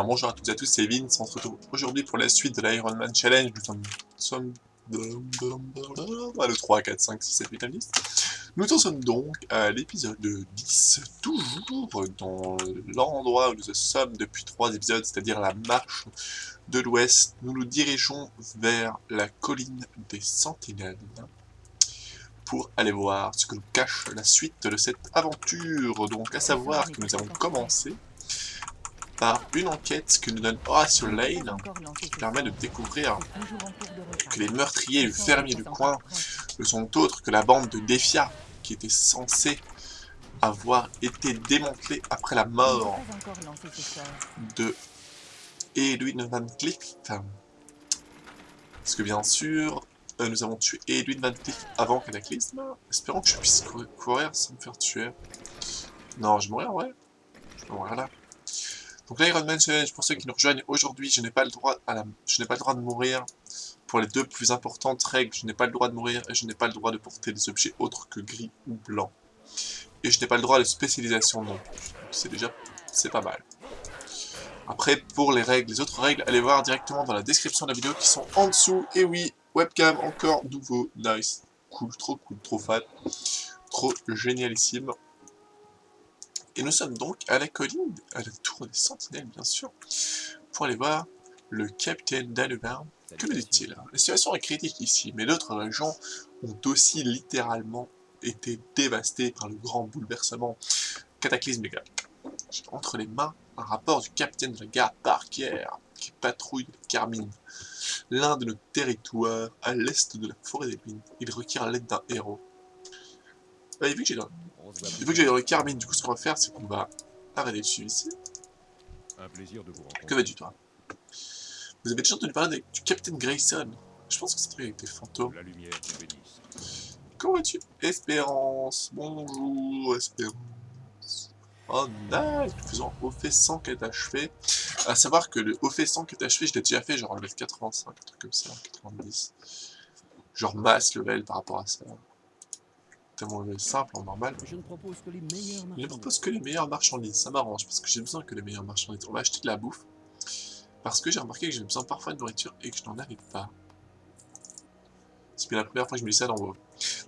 bonjour à toutes et à tous, c'est Vince, on se retrouve aujourd'hui pour la suite de l'Iron Man Challenge, nous sommes, le 3, 4, 5, 6, 7, 8, 9, 10. Nous en sommes donc à l'épisode 10, toujours dans l'endroit où nous sommes depuis 3 épisodes, c'est-à-dire la marche de l'ouest. Nous nous dirigeons vers la colline des Sentinelles pour aller voir ce que nous cache la suite de cette aventure. Donc à savoir que nous avons commencé par une enquête que nous donne Horatio Lane, qui permet de découvrir que les meurtriers le fermier du coin ne sont autres que la bande de Defia, qui était censée avoir été démantelée après la mort de Edwin Van Cleef. Parce que bien sûr, euh, nous avons tué Edwin Van Cleef avant Cataclysme. Espérons que je puisse courir sans me faire tuer. Non, je mourrai, ouais. Je mourir là. Donc l'Iron Man Challenge, pour ceux qui nous rejoignent aujourd'hui, je n'ai pas le droit à la... pas le droit de mourir. Pour les deux plus importantes règles, je n'ai pas le droit de mourir et je n'ai pas le droit de porter des objets autres que gris ou blanc. Et je n'ai pas le droit de spécialisation non plus. C'est déjà, c'est pas mal. Après, pour les règles, les autres règles, allez voir directement dans la description de la vidéo qui sont en dessous. Et oui, webcam encore nouveau, nice, cool, trop cool, trop fan, trop génialissime. Et nous sommes donc à la colline, à la tour des sentinelles bien sûr, pour aller voir le capitaine Danubin. Que me dit-il? La situation est critique ici, mais d'autres régions ont aussi littéralement été dévastées par le grand bouleversement cataclysmique. J'ai entre les mains un rapport du capitaine de la garde Parker qui patrouille le Carmine, l'un de nos territoires à l'est de la forêt des mines. Il requiert l'aide d'un héros. Bah, vu que j'ai dans... que j'ai dans le Carmine, du coup, ce qu'on va faire, c'est qu'on va arrêter dessus ici. Un plaisir de vous rencontrer. Que vas-tu, toi Vous avez déjà entendu parler du Capitaine Grayson Je pense que c'est truc avec des fantômes. La lumière Comment vas-tu Espérance. Bonjour, Espérance. Oh, nice Faisons au fait 100 qu'est achevé. A savoir que le au fait 100 qu'est achevé, je l'ai déjà fait, genre le 85, un truc comme ça, 90. Genre masse level par rapport à ça simple en normal. Je ne propose que les meilleures marchandises. Je propose que les meilleures marchandises. Ça m'arrange parce que j'ai besoin que les meilleures marchandises. On va acheter de la bouffe. Parce que j'ai remarqué que j'ai besoin parfois de nourriture et que je n'en avais pas. C'est bien la première fois que je me dis ça dans WoW.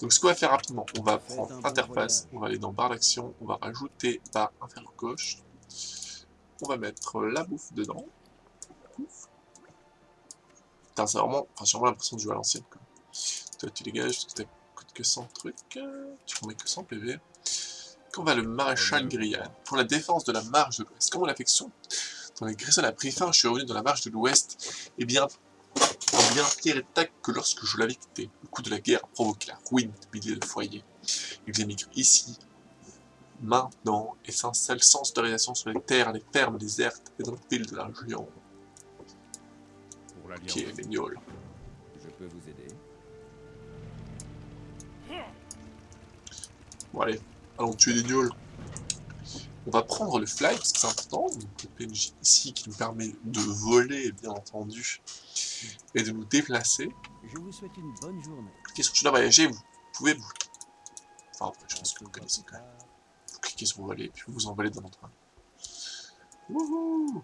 Donc ce qu'on va faire rapidement, on va prendre interface, on va aller dans barre d'action, on va rajouter barre inférieure gauche. On va mettre la bouffe dedans. Putain, c'est vraiment, enfin, j'ai vraiment l'impression de jouer à l'ancienne. Toi, tu dégages, parce que que 100 trucs, tu remets que 100 PV. Qu'on va le maréchal Grian. Pour la défense de la marge de l'Ouest. Comment l'affection? Dans les Grayson a pris fin, je suis revenu dans la marge de l'Ouest. Et bien, en bien pire état que lorsque je l'avais quitté. Le coup de la guerre a provoqué la ruine de milliers de foyers. Ils émigrent ici, maintenant, et s'installent sans autorisation sur les terres, les fermes désertes et dans les villes de la région. Ok, les gnolls. Je peux vous aider Bon allez, allons tuer des gnolls. On va prendre le fly, parce que c'est important. Donc le PNJ ici qui nous permet de voler, bien entendu, et de nous déplacer. Je vous souhaite une bonne journée. Cliquez sur chemin voyager, vous pouvez vous... Enfin, après, je pense que vous connaissez quand même. Vous cliquez sur voler, et puis vous vous envolez dans notre Wouhou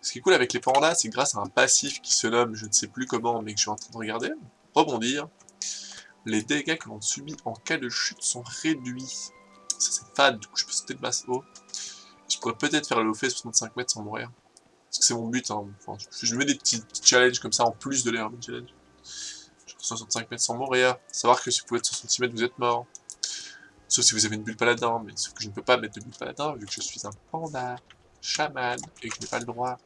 Ce qui est cool avec les pandas, c'est grâce à un passif qui se nomme, je ne sais plus comment, mais que je suis en train de regarder, rebondir, les dégâts que l'on subit en cas de chute sont réduits. Ça c'est fade, du coup je peux sauter de basse haut. Je pourrais peut-être faire le fait 65 mètres sans mourir. Parce que c'est mon but, hein. enfin, je mets des petits challenges comme ça en plus de l'air challenge. Je 65 mètres sans mourir. Savoir que si vous pouvez être 60 mètres, vous êtes mort. Sauf si vous avez une bulle paladin, mais sauf que je ne peux pas mettre de bulle paladin vu que je suis un panda, chaman, et que je n'ai pas le droit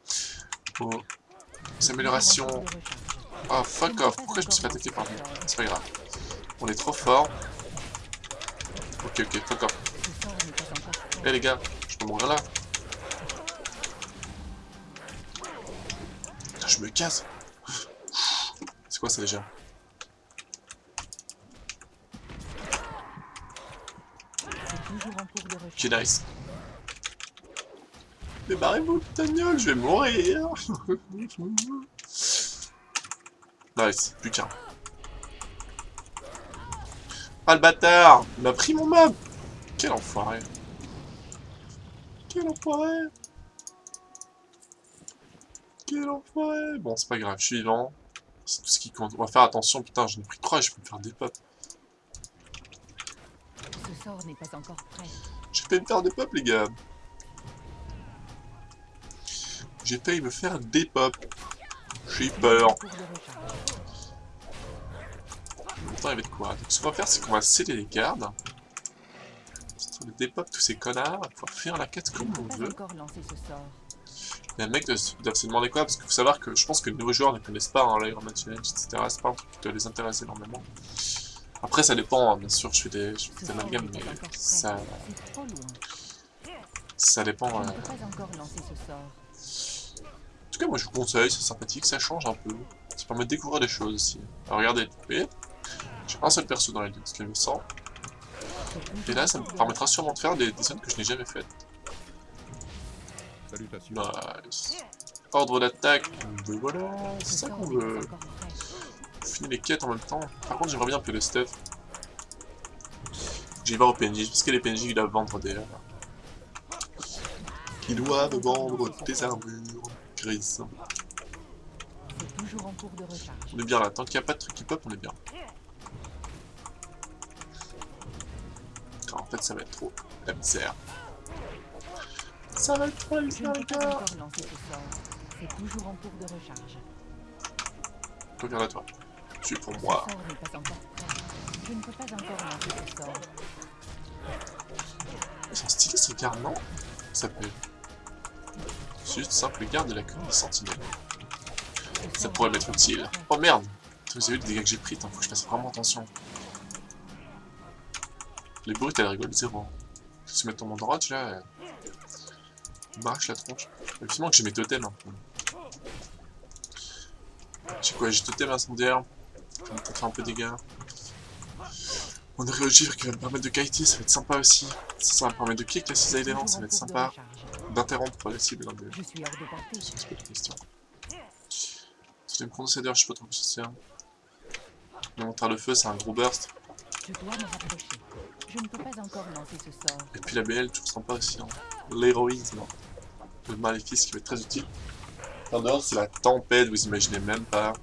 aux améliorations. Oh fuck off, pourquoi je me suis fait attaquer par lui? C'est pas grave. On est trop fort. Ok, ok, off. Eh les gars, je peux mourir là. je me casse. C'est quoi ça déjà Ok, nice. Débarrez-vous, tagnole, je vais mourir. nice, plus qu'un. Ah le bâtard Il m'a pris mon mob Quel enfoiré Quel enfoiré Quel enfoiré Bon, c'est pas grave, je suis vivant. C'est tout ce qui compte. On va faire attention, putain, j'en ai pris 3 je peux me faire des pop. Ce sort n'est pas encore prêt. J'ai failli me faire des pop, les gars. J'ai failli me faire des pop. J'ai peur. De temps, il va être quoi Donc, ce qu'on va faire, c'est qu'on va sceller les gardes. De dépop tous ces connards. Pour faire la quête comme on veut. Les mecs doivent, se demander quoi Parce qu'il faut savoir que je pense que les nouveaux joueurs ne connaissent pas hein, l'Iron Man Challenge, etc. C'est pas un truc qui doit les intéresser énormément. Après, ça dépend, hein, bien sûr, je fais des, je fais des amalgames, mais ça, ça dépend. Euh. En tout cas, moi je vous conseille, c'est sympathique, ça change un peu. Ça permet de découvrir des choses aussi. Alors regardez, vous voyez J'ai un seul perso dans la liste, level 100. C'est toujours Et là, ça me permettra sûrement de faire des, des zones que je n'ai jamais faites. Salutations. Nice. Ordre d'attaque, ben voilà, c'est Ce ça qu'on veut. prêt. Finir les quêtes en même temps. Par contre, j'aimerais bien un peu de stuff. J'y vais au PNJ, parce que les PNJ ils doivent vendre des... Ils doivent vendre des armures grises. On est bien là, tant qu'il n'y a pas de truc qui pop, on est bien. Fait, ça va être trop la misère. Ça va être trop la misère. C'est toujours en cours de recharge. Regarde à toi. Tu es pour moi. Je ne peux pas encore lancer ce sort. Ils sont stylés ces gardes, non? Ça s'appelle. C'est juste simple garde de la commune des sentinelles. Ça pourrait m'être utile. Oh merde Vous avez vu les dégâts que j'ai pris, faut que je fasse vraiment attention. Les brutes, elles rigolent zéro. Je se mettre en mon droit, tu là. euh, ils m'arrachent la tronche. Effectivement que j'ai mes totems. Hein. J'ai quoi J'ai totem incendiaire. Ça va peut-être faire un peu de dégâts. On aurait Ogivre qui va me permettre de kiter, ça va être sympa aussi. Ça, ça va me permettre de kick la cisaille d'élan, ça va être sympa. D'interrompre la cible, hein, de... Je suis hors de portée. c'est pas une question. Totem condensateur, je sais pas trop ce que c'est. Le feu, c'est un gros burst. Je dois me rapprocher. Je ne peux pas encore lancer ce sort. Et puis la BL, toujours sympa aussi. Hein. L'héroïsme. Le maléfice qui va être très utile. En dehors, c'est la tempête, vous imaginez même pas.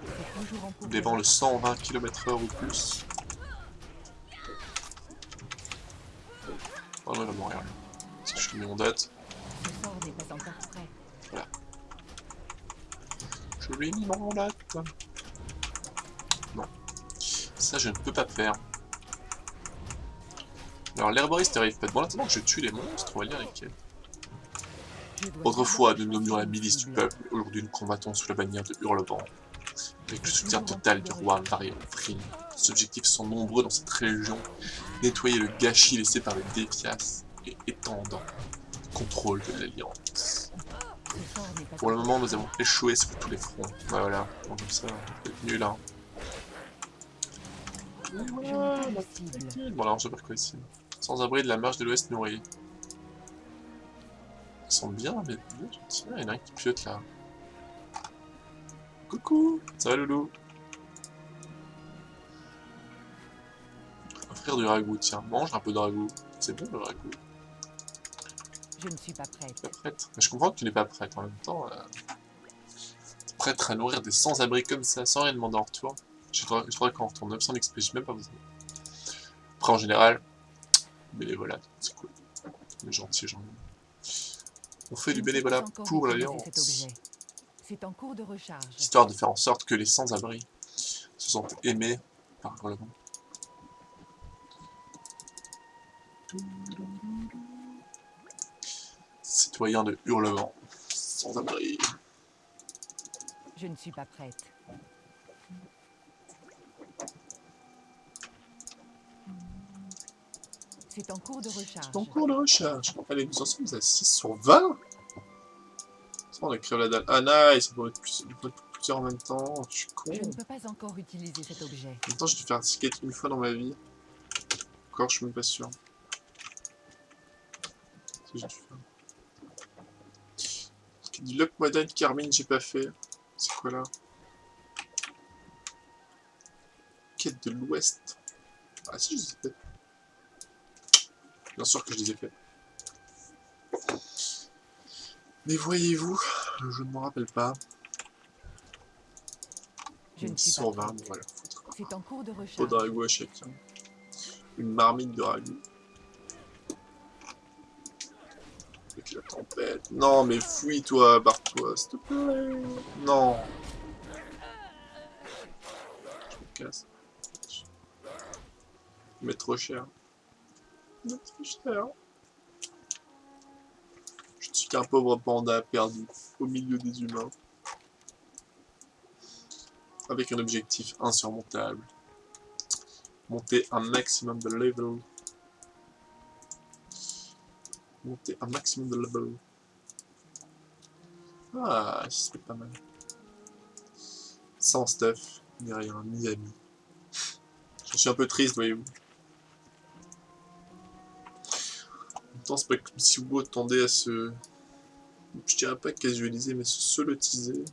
En cours de Dévant le recharge. 120 km/h ou plus. Oh non, il va mourir. Parce que je te mets mon date. Pas prêt. Je lui ai mis mon date. Ça, je ne peux pas faire. Alors, l'herboriste arrive pas. Bon, attendant que je tue les monstres, on va lire dois Autrefois, nous nommions la milice du peuple. Aujourd'hui, nous combattons sous la bannière de Hurlevent. Avec le soutien total du roi Varian. Les objectifs sont nombreux dans cette région. Nettoyer le gâchis laissé par les défias et étendre le contrôle de l'Alliance. Pour le moment, nous avons échoué sur tous les fronts. Voilà, comme ça, on peut être nul, hein. Bon, alors, je vais faire quoi ici Sans abri de la marche de l'Ouest nourrie. Ils sont bien, mais. Ah, il y en a un qui piote là. Coucou Ça va, loulou Offrir du ragoût, tiens, mange un peu de ragoût. C'est bon le ragoût. Je ne suis pas prête. Pas prête. Mais je comprends que tu n'es pas prête en même temps. Euh... Prête à nourrir des sans-abri comme ça, sans rien demander en retour. Je voudrais, qu'on retourne 900 XP, j'ai même pas besoin. Après, en général, bénévolat, c'est cool. On est gentil, gens. On fait du bénévolat pour l'Alliance, histoire de faire en sorte que les sans-abri se sentent aimés par le monde. Citoyens de Hurlement, sans-abri. Je ne suis pas prête. C'est en cours de recharge. En cours de recherche. Allez, nous en sommes à 6 sur 20 Ça, on a créé la dalle. Ah, nice, on peut être plus- plusieurs en même temps. Je suis con. Je ne peux pas encore utiliser cet objet. En même temps, j'ai dû faire un ticket une fois dans ma vie. Encore, je suis même pas sûr. Si j'ai dû faire? Dit Luck Modern Carmine, j'ai pas fait. C'est quoi là? Quête de l'Ouest. Ah si, je ai fait. Bien sûr que je les ai fait. Mais voyez-vous, Je ne m'en rappelle pas. Je Une ne suis pas sur 20, prête. bon, voilà. C'est en cours de Pas recharge. de ragoût à chacun. Une marmite de ragoût. Avec la tempête. Non, mais fouille-toi, barre-toi, s'il te plaît. Non. Je me casse. Mais trop cher. Je suis qu'un pauvre panda perdu au milieu des humains. Avec un objectif insurmontable monter un maximum de level. Monter un maximum de level. Ah, c'était pas mal. Sans stuff, ni rien, ni ami. Je suis un peu triste, voyez-vous. Temps, c'est pas comme si WoW tendait à se... Je dirais pas casualiser, mais se solotiser.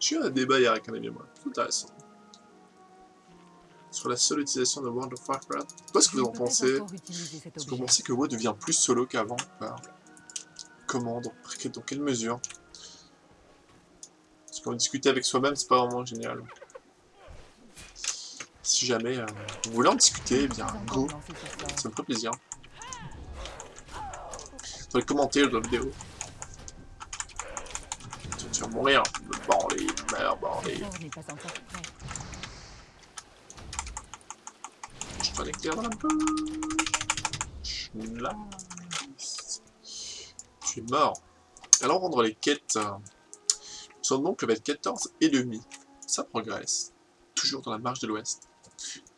J'ai eu un débat hier avec un ami moi. Tout intéressant sur la seule utilisation de World of Warcraft. Qu'est-ce que vous en pensez? Est-ce que vous pensez que WoW devient plus solo qu'avant? Ou pas Comment dans, quelle mesure? Parce qu'en discuter avec soi-même, c'est pas vraiment génial. Si jamais euh, vous voulez en discuter, eh bien, go, ça me ferait plaisir. Commentaires de la vidéo. Tu vas mourir, le bandit, merde, prêt. Je peux l'éclair dans la bouche. Nice. Tu es mort. Alors rendre les quêtes. euh, Nous sommes donc level 14 et demi. Ça progresse. Toujours dans la marche de l'ouest.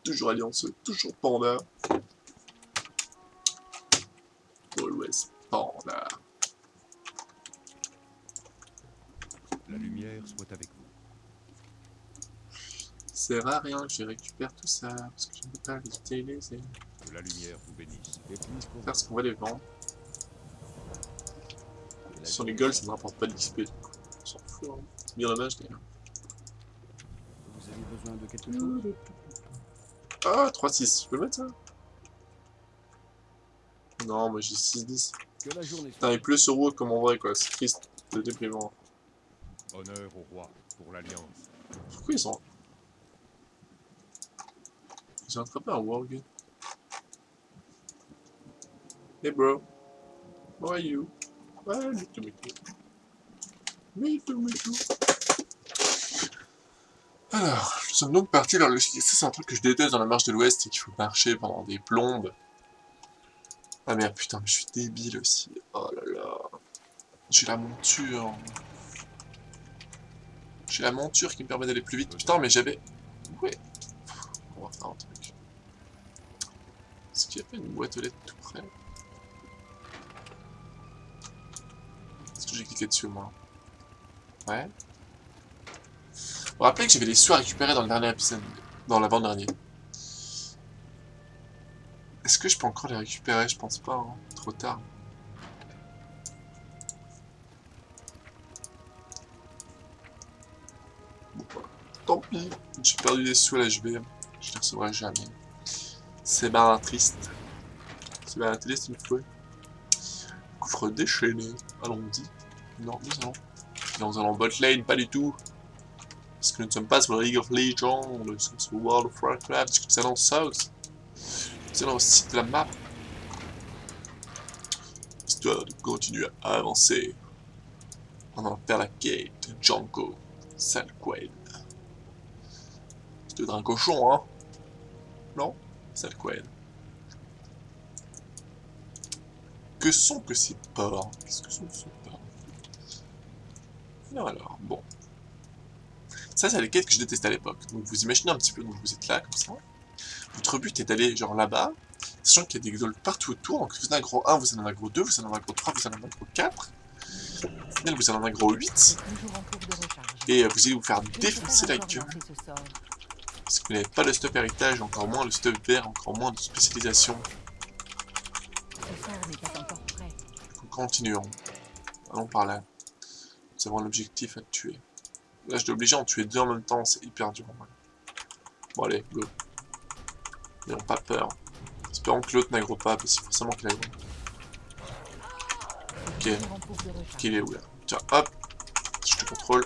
Toujours allianceux, toujours panda. La lumière soit avec vous. C'est rare rien que je récupère tout ça. Parce que je ne peux pas les utiliser. Que la lumière vous bénisse. Et plus pour Parce qu'on va les vendre. la Sur les golds, ça ne rapporte pas de l'XP. On s'en fout. Hein. C'est bien dommage d'ailleurs. Vous avez besoin de quelque chose? Ah, 3-6, je peux le mettre ça? Non, moi j'ai 6-10. Que la journée Putain, il pleut sur comme en vrai quoi, c'est triste, c'est déprimant. Honneur au roi pour l'Alliance. Pourquoi ils ont... Ils ont attrapé un warg. Hey bro, how are you? Ouais, me too, me too. Me too, me too. Alors, nous sommes donc partis vers le... Ça c'est un truc que je déteste dans la marche de l'ouest, c'est qu'il faut marcher pendant des plombes. Ah merde, putain, mais je suis débile aussi. Oh là là. J'ai la monture. J'ai la monture qui me permet d'aller plus vite. Putain, mais j'avais... Ouais. On va faire un truc. Est-ce qu'il y a pas une boîte aux lettres tout près? Est-ce que j'ai cliqué dessus, moi? Ouais. Vous vous rappelez que j'avais les sous à récupérer dans le dernier épisode Dans l'avant-dernier. Est-ce que je peux encore les récupérer? Je pense pas, hein. Trop tard. Tant pis, j'ai perdu des sous à la JV, je les recevrai jamais. C'est bien triste. C'est bien triste une fois. Coffre déchaîné, allons-y. Non, nous allons. Nous allons bot lane, pas du tout. Parce que nous ne sommes pas sur League of Legends, nous sommes sur World of Warcraft, nous allons South. Allons au site de la map. Histoire de continuer à avancer. On va faire la quête de Janko. Sale Quaid. C'est un cochon, hein? Non? Sale Quaid. Que sont que ces porcs? Qu'est-ce que sont ces porcs? Alors, bon. Ça, c'est les quêtes que je détestais à l'époque. Donc vous imaginez un petit peu, donc vous êtes là, comme ça. Votre but est d'aller, genre, là-bas, sachant qu'il y a des golds partout autour. Donc vous en avez un gros 1, vous en avez un gros 2, vous en avez un gros 3, vous en avez un gros 4. Au final, vous en avez un gros 8. C'est toujours en cours de recharge. Et euh, vous allez vous faire défoncer la gueule. Parce que vous n'avez pas le stuff héritage, encore moins le stuff vert, encore moins de spécialisation. Continuons. Allons par là. Nous avons l'objectif à tuer. Là, je dois obliger à en tuer deux en même temps, c'est hyper dur. Bon, allez, go. N'ayons pas peur. Espérons que l'autre n'aggro pas, parce que forcément qu'il aggro. Ok, qu'il est où là Tiens, hop. Je te contrôle.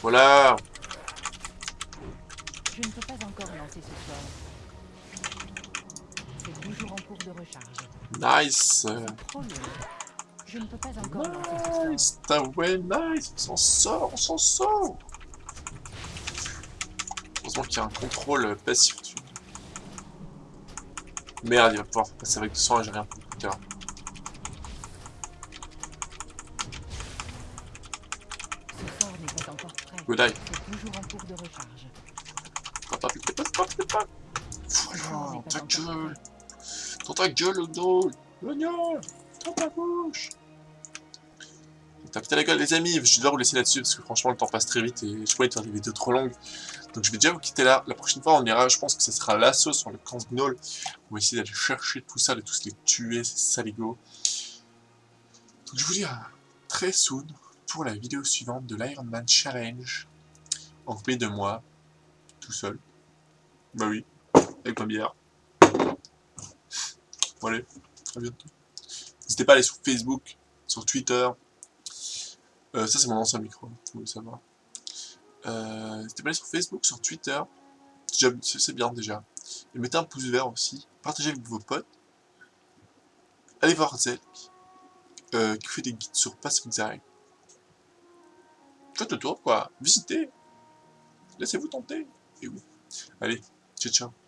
Voilà. Je ne peux pas encore lancer ce. C'est toujours en cours de recharge. Nice. Je ne peux pas encore lancer ce nice. On s'en sort, on s'en sort. Heureusement qu'il y a un contrôle passif dessus. Merde, il va pouvoir passer avec 200 et j'ai rien n'est pas encore prêt. Good eye. Toujours en cours de recharge. T'es pas, t'es pas, Voilà, pas ta gueule. Dans ta gueule, le dos. L'oignon. Dans ta bouche. T'as pété la gueule, les amis. Je devoir vous laisser là-dessus parce que franchement, le temps passe très vite et je pourrais faire des vidéos trop longues. Donc je vais déjà vous quitter là. La prochaine fois, on ira, je pense que ce sera l'assaut sur le camp Gnoll. On va essayer d'aller chercher tout ça, de tous les tuer, ces saligots. Donc je vous dis à très soon pour la vidéo suivante de l'Iron Man Challenge. En compagnie de moi, tout seul. Bah oui, avec ma bière. Bon allez, à bientôt. N'hésitez pas à aller sur Facebook, sur Twitter. Euh, ça c'est mon ancien micro, vous voulez savoir. Euh, N'hésitez pas à aller sur Facebook, sur Twitter? C'est bien déjà. Et mettez un pouce vert aussi. Partagez avec vos potes. Allez voir Zelk, euh, qui fait des guides sur Pacific Zone. Faites le tour quoi, visitez. Laissez-vous tenter. Et oui. Allez, ciao ciao.